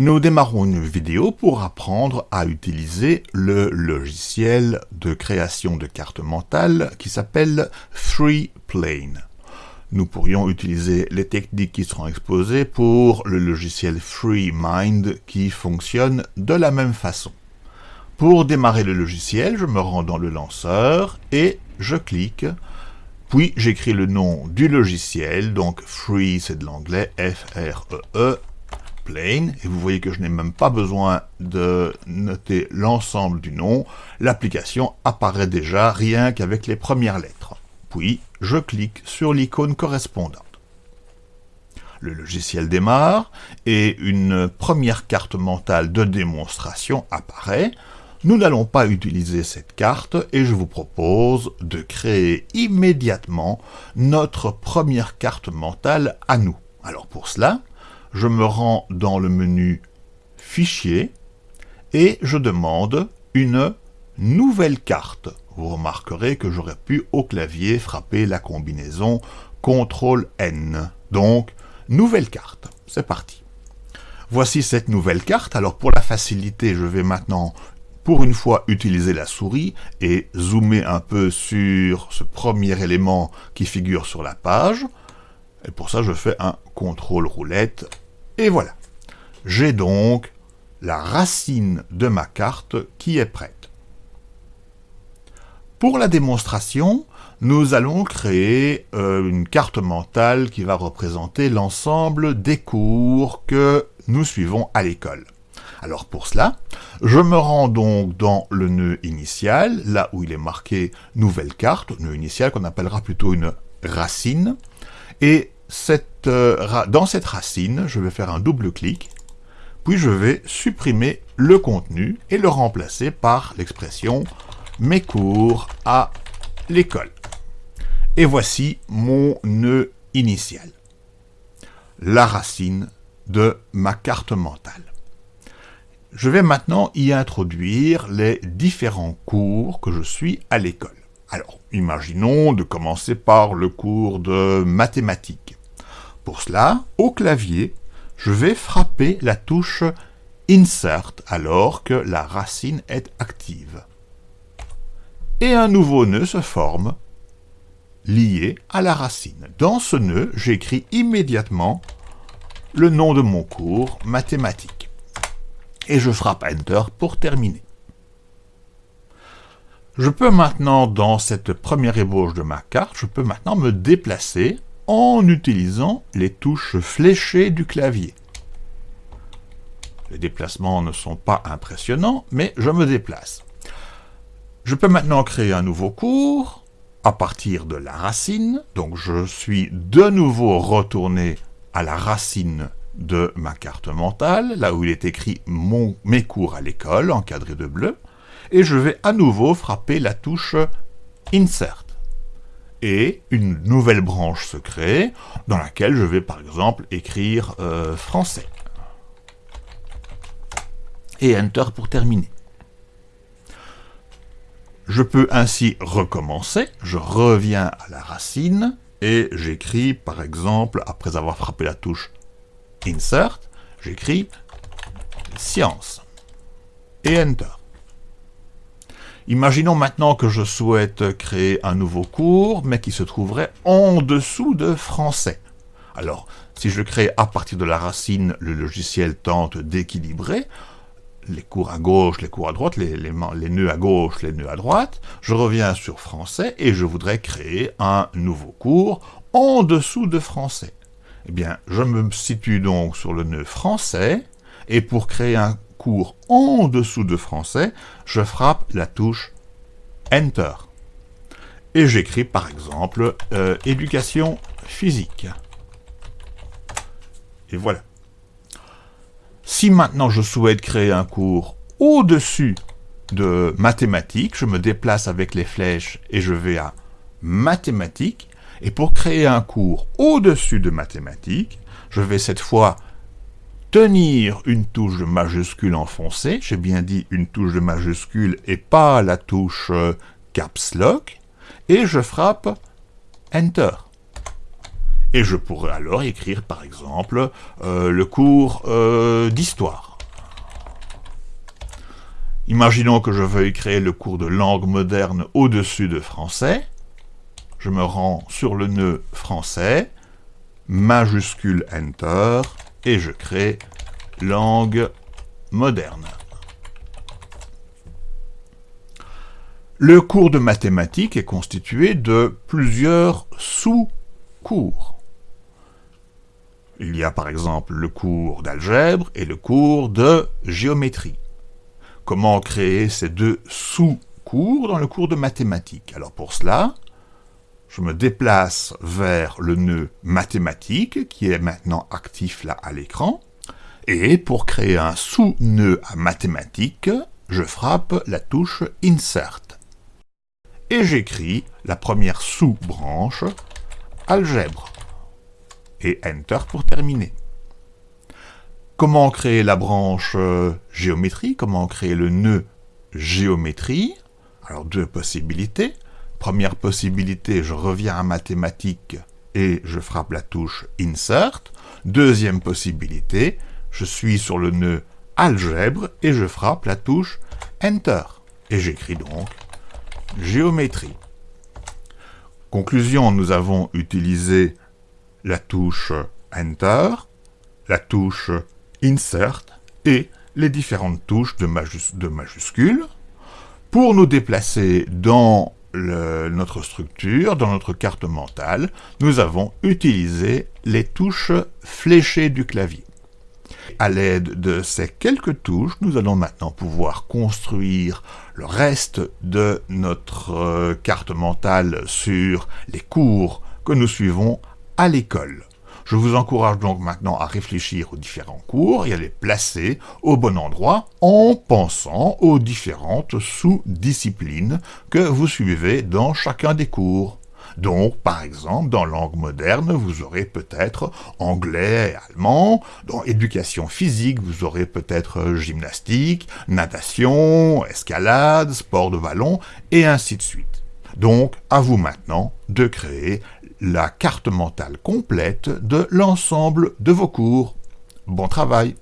Nous démarrons une vidéo pour apprendre à utiliser le logiciel de création de cartes mentales qui s'appelle FreePlane. Nous pourrions utiliser les techniques qui seront exposées pour le logiciel FreeMind qui fonctionne de la même façon. Pour démarrer le logiciel, je me rends dans le lanceur et je clique, puis j'écris le nom du logiciel, donc Free c'est de l'anglais, F-R-E-E, Et vous voyez que je n'ai même pas besoin de noter l'ensemble du nom, l'application apparaît déjà rien qu'avec les premières lettres. Puis, je clique sur l'icône correspondante. Le logiciel démarre et une première carte mentale de démonstration apparaît. Nous n'allons pas utiliser cette carte et je vous propose de créer immédiatement notre première carte mentale à nous. Alors pour cela, je me rends dans le menu Fichier et je demande une nouvelle carte vous remarquerez que j'aurais pu au clavier frapper la combinaison CTRL-N. Donc, nouvelle carte. C'est parti. Voici cette nouvelle carte. Alors pour la facilité, je vais maintenant pour une fois utiliser la souris et zoomer un peu sur ce premier élément qui figure sur la page. Et pour ça, je fais un contrôle roulette. Et voilà. J'ai donc la racine de ma carte qui est prête. Pour la démonstration, nous allons créer euh, une carte mentale qui va représenter l'ensemble des cours que nous suivons à l'école. Alors pour cela, je me rends donc dans le nœud initial, là où il est marqué « Nouvelle carte », nœud initial qu'on appellera plutôt une racine, et euh, dans cette racine, je vais faire un double clic, puis je vais supprimer le contenu et le remplacer par l'expression mes cours à l'école. Et voici mon nœud initial. La racine de ma carte mentale. Je vais maintenant y introduire les différents cours que je suis à l'école. Alors, imaginons de commencer par le cours de mathématiques. Pour cela, au clavier, je vais frapper la touche Insert alors que la racine est active et un nouveau nœud se forme lié à la racine. Dans ce nœud, j'écris immédiatement le nom de mon cours mathématiques. Et je frappe Enter pour terminer. Je peux maintenant, dans cette première ébauche de ma carte, je peux maintenant me déplacer en utilisant les touches fléchées du clavier. Les déplacements ne sont pas impressionnants, mais je me déplace. Je peux maintenant créer un nouveau cours à partir de la racine. Donc je suis de nouveau retourné à la racine de ma carte mentale, là où il est écrit mes cours à l'école, encadré de bleu, et je vais à nouveau frapper la touche Insert. Et une nouvelle branche se crée, dans laquelle je vais par exemple écrire euh, français. Et Enter pour terminer. Je peux ainsi recommencer, je reviens à la racine, et j'écris, par exemple, après avoir frappé la touche Insert, j'écris Science, et Enter. Imaginons maintenant que je souhaite créer un nouveau cours, mais qui se trouverait en dessous de français. Alors, si je crée à partir de la racine, le logiciel tente d'équilibrer, les cours à gauche, les cours à droite, les, nœuds à gauche, les nœuds à droite, je reviens sur français et je voudrais créer un nouveau cours en dessous de français. Eh bien, je me situe donc sur le nœud français, et pour créer un cours en dessous de français, je frappe la touche Enter. Et j'écris par exemple euh, éducation physique. Et voilà. Si maintenant je souhaite créer un cours au-dessus de mathématiques, je me déplace avec les flèches et je vais à mathématiques. Et pour créer un cours au-dessus de mathématiques, je vais cette fois tenir une touche de majuscule enfoncée, j'ai bien dit une touche de majuscule et pas la touche euh, Caps Lock, et je frappe Enter. Et je pourrais alors écrire, par exemple, euh, le cours euh, d'histoire. Imaginons que je veuille créer le cours de langue moderne au-dessus de français. Je me rends sur le nœud français, majuscule Enter, et je crée langue moderne. Le cours de mathématiques est constitué de plusieurs sous-cours. Il y a par exemple le cours d'algèbre et le cours de géométrie. Comment créer ces deux sous-cours dans le cours de mathématiques? Alors pour cela, je me déplace vers le nœud mathématique qui est maintenant actif là à l'écran. Et pour créer un sous-nœud à mathématiques, je frappe la touche Insert. Et j'écris la première sous-branche, algèbre. Et Enter pour terminer. Comment créer la branche euh, géométrie? Comment créer le nœud géométrie? Alors deux possibilités. Première possibilité, je reviens à mathématiques et je frappe la touche Insert. Deuxième possibilité, je suis sur le nœud algèbre et je frappe la touche Enter. Et j'écris donc géométrie. Conclusion, nous avons utilisé la touche Enter, la touche Insert et les différentes touches de, majuscules pour nous déplacer dans notre structure, dans notre carte mentale, nous avons utilisé les touches fléchées du clavier. À l'aide de ces quelques touches, nous allons maintenant pouvoir construire le reste de notre euh, carte mentale sur les cours que nous suivons à l'école. Je vous encourage donc maintenant à réfléchir aux différents cours et à les placer au bon endroit en pensant aux différentes sous-disciplines que vous suivez dans chacun des cours. Donc, par exemple, dans langue moderne, vous aurez peut-être anglais allemand. Dans éducation physique, vous aurez peut-être gymnastique, natation, escalade, sport de ballon, et ainsi de suite. Donc, à vous maintenant de créer la carte mentale complète de l'ensemble de vos cours. Bon travail